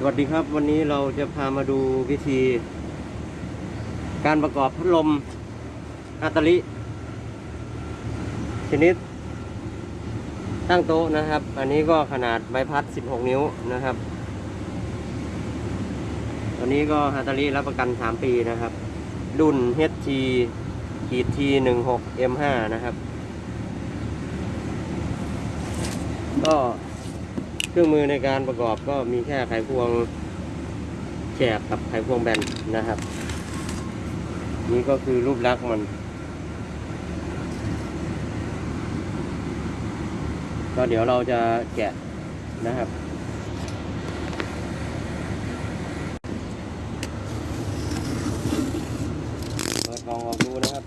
สวัสดีครับ วันนี้เราจะพามาดูวิธี การประกอบพัดลมอัตลิชนิดตั้งโต๊ะนะครับ อันนี้ก็ขนาดใบพัด 16 นิ้วนะครับ ตัวนี้ก็ฮัตตาริรับประกัน 3 ปีนะครับ รุ่น HT ขีด T 1 6 M5 นะครับ ก็ รื่องมือในการประกอบก็มีแค่ไขควงแฉกกับไขควงแบนนะครับ นี่ก็คือรูปลักษณ์มัน ก็เดี๋ยวเราจะแกะนะครับ เปิดกล่องออกดูนะครับ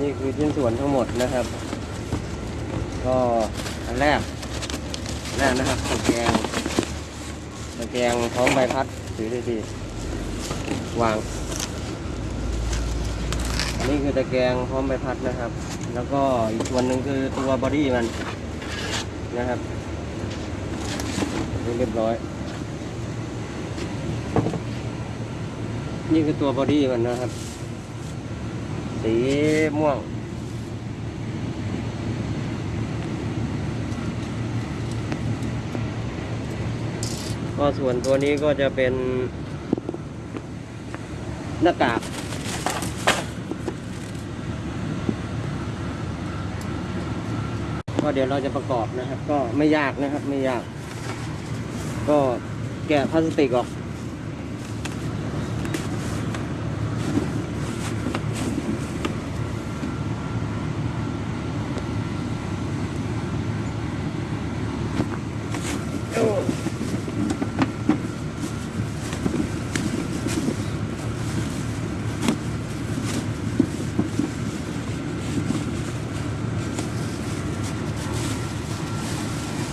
นี่คือ ชิ้นส่วนทั้งหมดนะครับ ก็อันแรกอันแรกนะครับตะแกรงตะแกรงพร้อมใบพัดถือดีๆวาง อันนี้คือตะแกรงพร้อมใบพัดนะครับ แล้วก็อีกส่วนหนึ่งคือตัวบอดี้มันนะครับเรียบร้อย นี่คือตัวบอดี้มันนะครับ สีม่วง ก็ส่วนตัวนี้ก็จะเป็นหน้ากากก็เดี๋ยวเราจะประกอบนะครับ ก็ไม่ยากนะครับ ไม่ยาก ก็แกะพลาสติกออก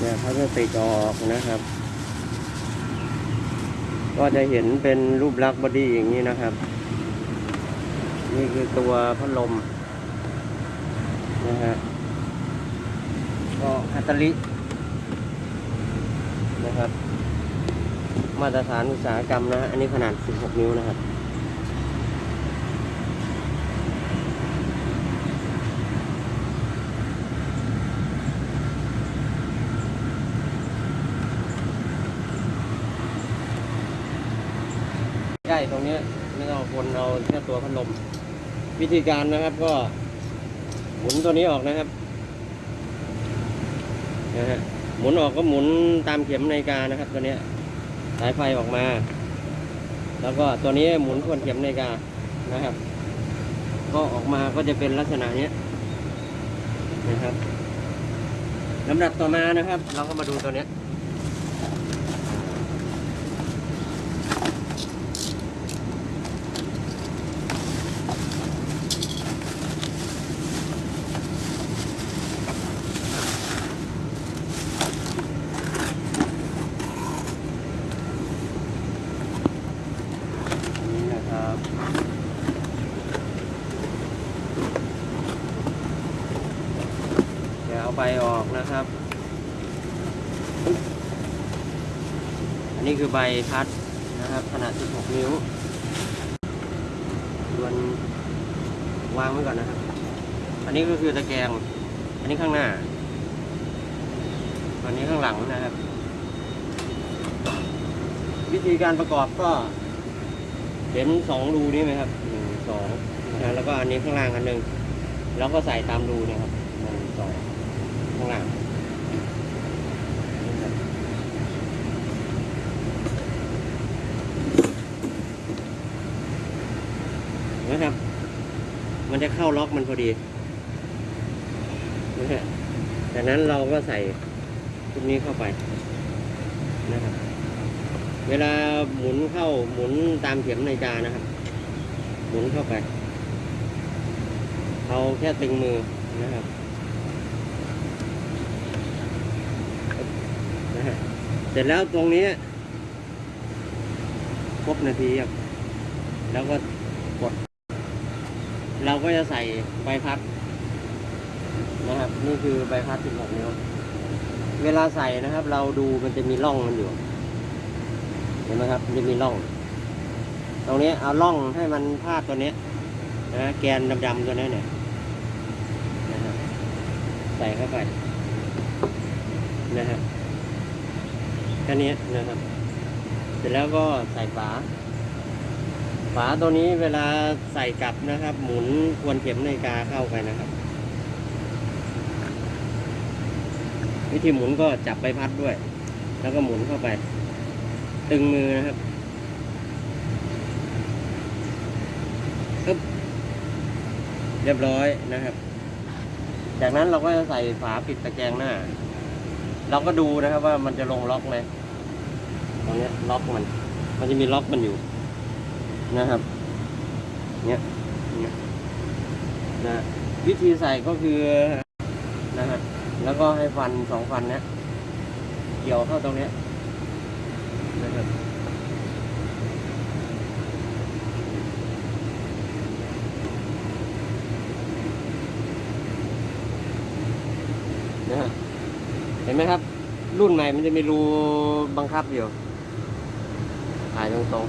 เนี่ยพลาสติกออกนะครับ ก็จะเห็นเป็นรูปลักษณ์บอดี้อย่างนี้นะครับ นี่คือตัวพัดลมนะฮะก็ฮัตตลินะครับ มาตรฐานอุตสาหกรรมนะฮะอันนี้ขนาด 16 นิ้วนะครับ ใช่ตรง เนี้ยไม่ต้องคนเอาแค่ตัวพัดลม วิธีการนะครับก็หมุนตัวนี้ออกนะครับนะฮะหมุนออกก็หมุนตามเข็มนาฬิกานะครับ ตัวเนี้ยสายไฟออกมา แล้วก็ตัวนี้หมุนทวนเข็มนาฬิกานะครับ ก็ออกมาก็จะเป็นลักษณะเนี้ยนะครับลำดับต่อมานะครับ เราก็มาดูตัวเนี้ย นี่นะครับเดี๋ยวเอาใบออก นะครับ อันนี้คือใบพัดนะครับ ขนาด 16 นิ้วส่วนวางไว้ก่อนนะครับ อันนี้ก็คือตะแกรง อันนี้ข้างหน้า อันนี้ข้างหลังนะครับ วิธีการประกอบก็เห็นสองรูนี่ไหมครับหนึ่งสองนะแล้วก็อันนี้ข้างล่างอันหนึ่งแล้วก็ใส่ตามรูนี่ครับางล่างนี่ครับเห็นะครับ มันจะเข้าล็อกมันพอดีนะฮะจากนั้นเราก็ใส่ชุดนี้เข้าไปนะครับ เวลาหมุนเข้าหมุนตามเข็มนาฬิกานะครับ หมุนเข้าไป เอาแค่ตึงมือนะครับนะฮะ เสร็จแล้วตรงนี้ครบนาทีครับแล้วก็กด เราก็จะใส่ใบพัดนะครับ นี่คือใบพัด16นิ้วเวลาใส่นะครับ เราดูมันจะมีร่องมันอยู่ เห็นไหมครับมันจะมีร่อง ตรงนี้เอาร่องให้มันพาดตัวนี้นะแกนดำๆตัวนี้เนี่ยนใส่เข้าไปนะฮะ แค่นี้นะครับ เสร็จแล้วก็ใส่ฝา ฝาตัวนี้เวลาใส่กลับนะครับ หมุนทวนเข็มนาฬิกาเข้าไปนะครับ วิธีหมุนก็จับใบพัดด้วย แล้วก็หมุนเข้าไป ตึงมือนะครับอึ๊บเรียบร้อยนะครับ จากนั้นเราก็จะใส่ฝาปิดตะแกรงหน้า เราก็ดูนะครับว่ามันจะลงล็อกไหมตรงนี้ล็อกมัน มันจะมีล็อกมันอยู่นะครับเนี้ยเนี้ยนะวิธีใส่ก็คือนะฮะแล้วก็ให้ฟันสองฟันเนี้ยเกี่ยวเข้าตรงเนี้ยนะครับนะฮะเห็ นไหมครับ รุ่นใหม่มันจะมีรูบังคับอยู่ถ่ายตรง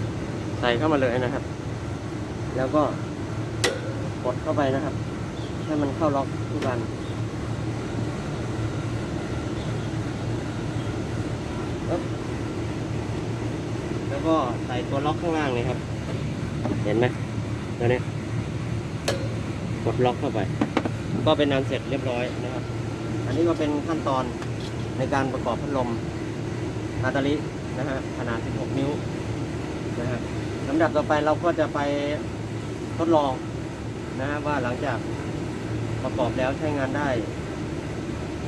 ๆ ใส่เข้ามาเลยนะครับ แล้วก็กดเข้าไปนะครับ ให้มันเข้าล็อกทุกอันปึ๊บแล้วก็ใส่ตัวล็อกข้างล่างเลยครับ เห็นไหมตัวนี้กดล็อกเข้าไป ก็เป็นอันเสร็จเรียบร้อยนะครับ อันนี้ก็เป็นขั้นตอนในการประกอบพัดลมนาตาลินะฮะขนาด 16 นิ้วนะฮะลำดับต่อไปเราก็จะไปทดลองนะฮะว่าหลังจากประกอบแล้วใช้งานได้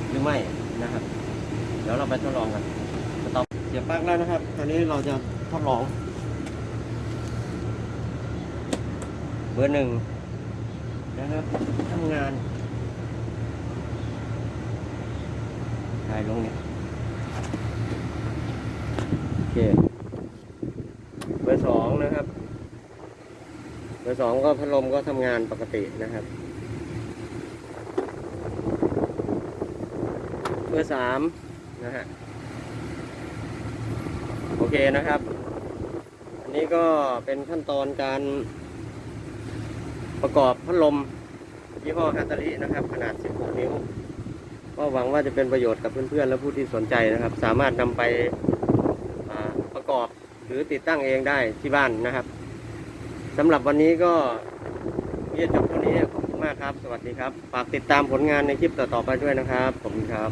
หรือไม่นะครับ เดี๋ยวเราไปทดลองกันสต็อปเสียบปลั๊กแล้วนะครับตอนนี้เราจะทดลอง เบอร์หนึ่งนะครับทำงานถ่ายลงเนี่ยโอเคเบอร์สองนะครับเบอร์สองก็พัดลมก็ทำงานปกตินะครับเบอร์สามนะฮะโอเคนะครับ อันนี้ก็เป็นขั้นตอนการประกอบพัดลมยี่ห้อฮัตตารินะครับ ขนาด 16 นิ้ว ก็หวังว่าจะเป็นประโยชน์กับเพื่อนๆและผู้ที่สนใจนะครับ สามารถนำไปประกอบหรือติดตั้งเองได้ที่บ้านนะครับสำหรับวันนี้ก็เรียนจบเท่านี้ขอบคุณมากครับ สวัสดีครับ ฝากติดตามผลงานในคลิปต่อๆไปด้วยนะครับ ผมครับ